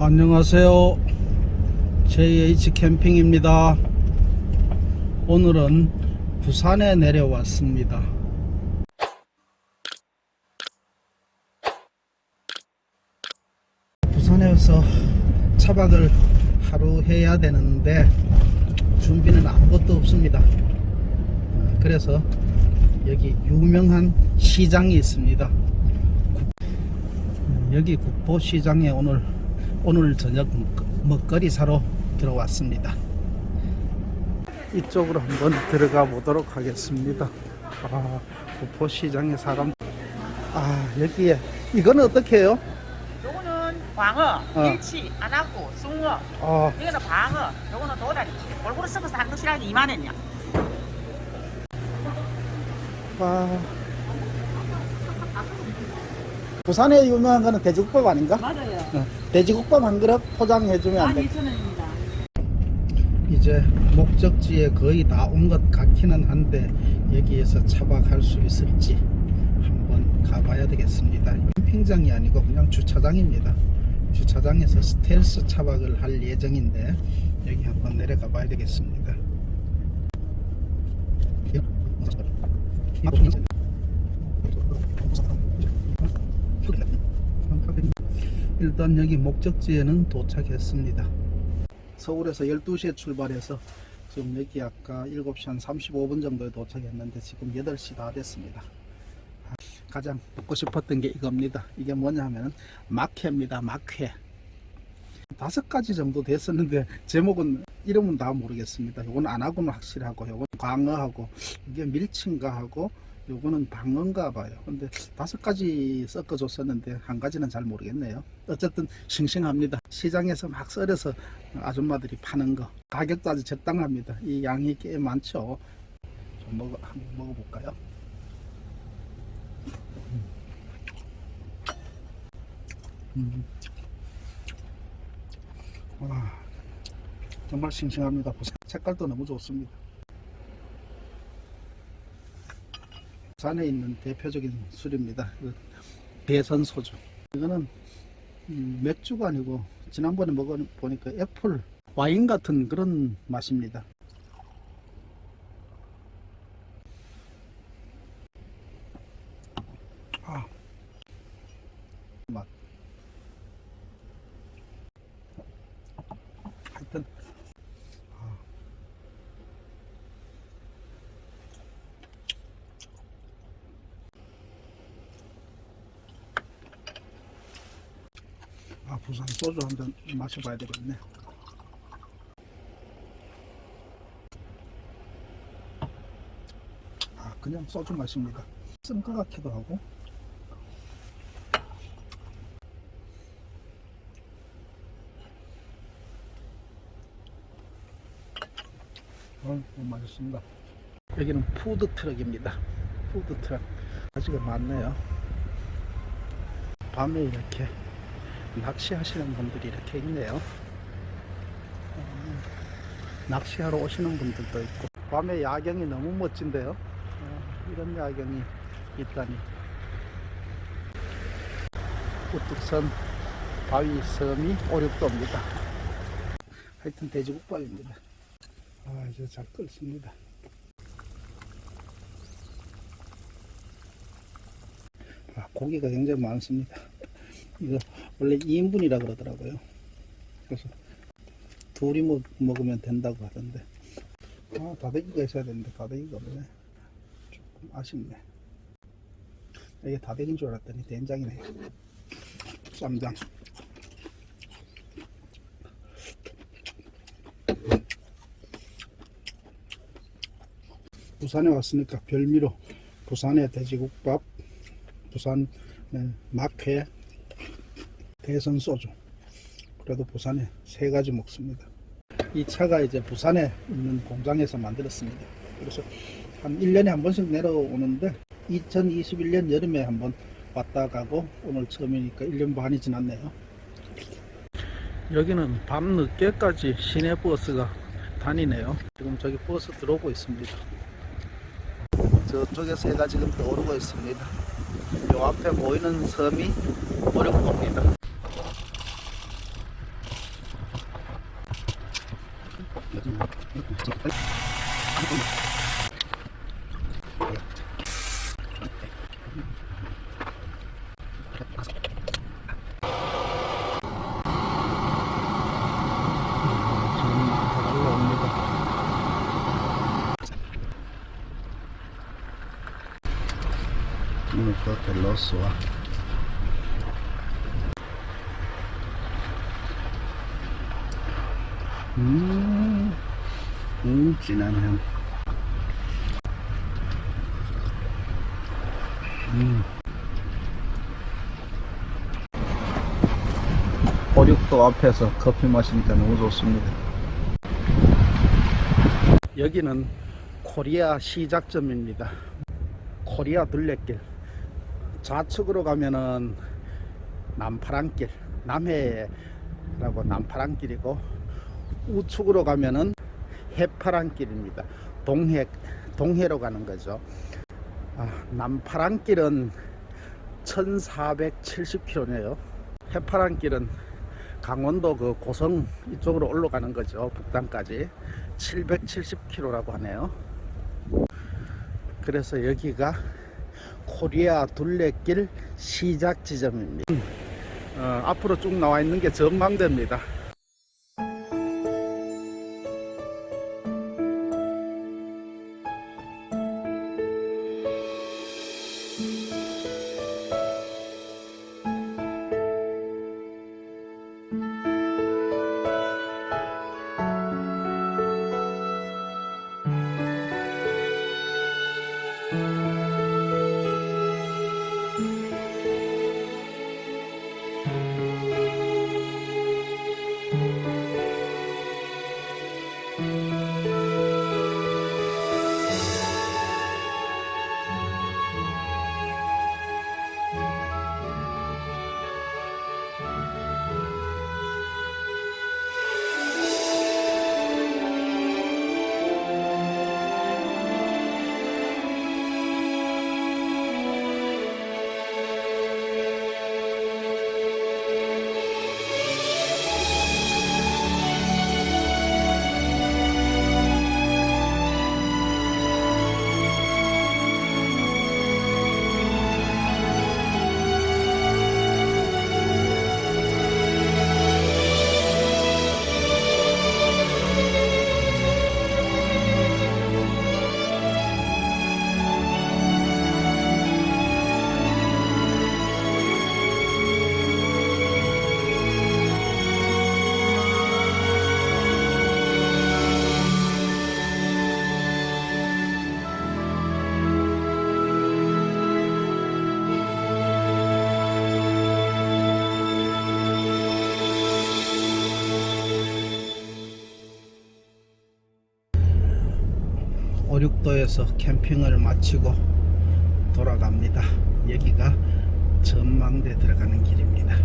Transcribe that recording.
안녕하세요. JH 캠핑입니다. 오늘은 부산에 내려왔습니다. 부산에서 차박을 하루 해야 되는데 준비는 아무것도 없습니다. 어, 그래서 여기 유명한 시장이 있습니다. 음, 여기 국보시장에 오늘 오늘 저녁 먹거리 사러 들어왔습니다. 이쪽으로 한번 들어가 보도록 하겠습니다. 아, 국보시장에 사람 아 여기에 이거는 어떻게 해요? 요거는 광어, 어. 일치, 안하고 숭어. 아, 이거는 방어, 요거는 도다리. 골고루 섞어서 한 것이라니 2만 원이야. 아. 부산에 유명한 거는 돼지국밥 아닌가? 맞아요. 어, 돼지국밥 한 그릇 포장해주면 안 돼? 12,000원입니다. 이제 목적지에 거의 다 온 것 같기는 한데 여기에서 차박할 수 있을지 한번 가봐야 되겠습니다. 캠핑장이 아니고 그냥 주차장입니다. 주차장에서 스텔스 차박을 할 예정인데 여기 한번 내려가 봐야 되겠습니다. 일단 여기 목적지에는 도착했습니다. 서울에서 12시에 출발해서 지금 여기 아까 7시 한 35분 정도에 도착했는데 지금 8시 다 됐습니다. 아, 가장 먹고 싶었던 게 이겁니다. 이게 뭐냐 하면 막회입니다. 막회. 다섯 가지 정도 됐었는데 제목은 이름은 다 모르겠습니다. 요건 안하고는 확실하고 요건 광어하고 이게 밀친가 하고 요거는 방어인가 봐요. 근데 다섯 가지 섞어 줬었는데 한 가지는 잘 모르겠네요. 어쨌든 싱싱합니다. 시장에서 막 썰어서 아줌마들이 파는 거 가격도 아주 적당합니다. 이 양이 꽤 많죠. 좀 먹어 한번 먹어볼까요? 음. 와, 정말 싱싱합니다. 색깔도 너무 좋습니다. 산에 있는 대표적인 술입니다. 그 대선 소주. 이거는 음, 맥주가 아니고 지난번에 먹어보니까 애플 와인 같은 그런 맛입니다. 아, 맛. 하여튼 아. 아 부산 소주 한 잔 마셔봐야 되겠네. 아 그냥 소주 맛입니다. 쓴 것 같기도 하고. 어, 맛있습니다. 여기는 푸드 트럭입니다. 푸드 트럭 가지가 많네요. 밤에 이렇게 낚시하시는 분들이 이렇게 있네요. 어, 낚시하러 오시는 분들도 있고 밤에 야경이 너무 멋진데요. 어, 이런 야경이 있다니. 우뚝선 바위 섬이 오륙도입니다. 하여튼 돼지국밥입니다. 아 이제 잘 끓습니다. 아, 고기가 굉장히 많습니다. 이거 원래 2인분이라 그러더라고요. 그래서 둘이 먹, 먹으면 된다고 하던데. 아, 다대기가 있어야 되는데 다대기가 없네. 조금 아쉽네. 이게 다대기인 줄 알았더니 된장이네. 쌈장. 부산에 왔으니까 별미로 부산의 돼지국밥, 부산 막회, 대선 소주. 그래도 부산에 세 가지 먹습니다. 이 차가 이제 부산에 있는 공장에서 만들었습니다. 그래서 한 1년에 한 번씩 내려오는데 2021년 여름에 한번 왔다 가고 오늘 처음이니까 1년 반이 지났네요. 여기는 밤 늦게까지 시내 버스가 다니네요. 지금 저기 버스 들어오고 있습니다. 저쪽에서 해가 지금 떠오르고 있습니다. 요 앞에 보이는 섬이 오륙도입니다. qua per l'osso va mm. 향 음. 보육도 앞에서 커피 마시니까 너무 좋습니다. 여기는 코리아 시작점입니다. 코리아 둘레길. 좌측으로 가면은 남파랑길, 남해라고 남파랑길이고 우측으로 가면은 해파랑길입니다. 동해 동해로 가는 거죠. 아, 남파랑길은 1470km네요. 해파랑길은 강원도 그 고성 이쪽으로 올라가는 거죠. 북단까지 770km라고 하네요. 그래서 여기가 코리아 둘레길 시작 지점입니다. 어, 앞으로 쭉 나와 있는 게 전망대입니다. 오륙도에서 캠핑을 마치고 돌아갑니다. 여기가 전망대 들어가는 길입니다.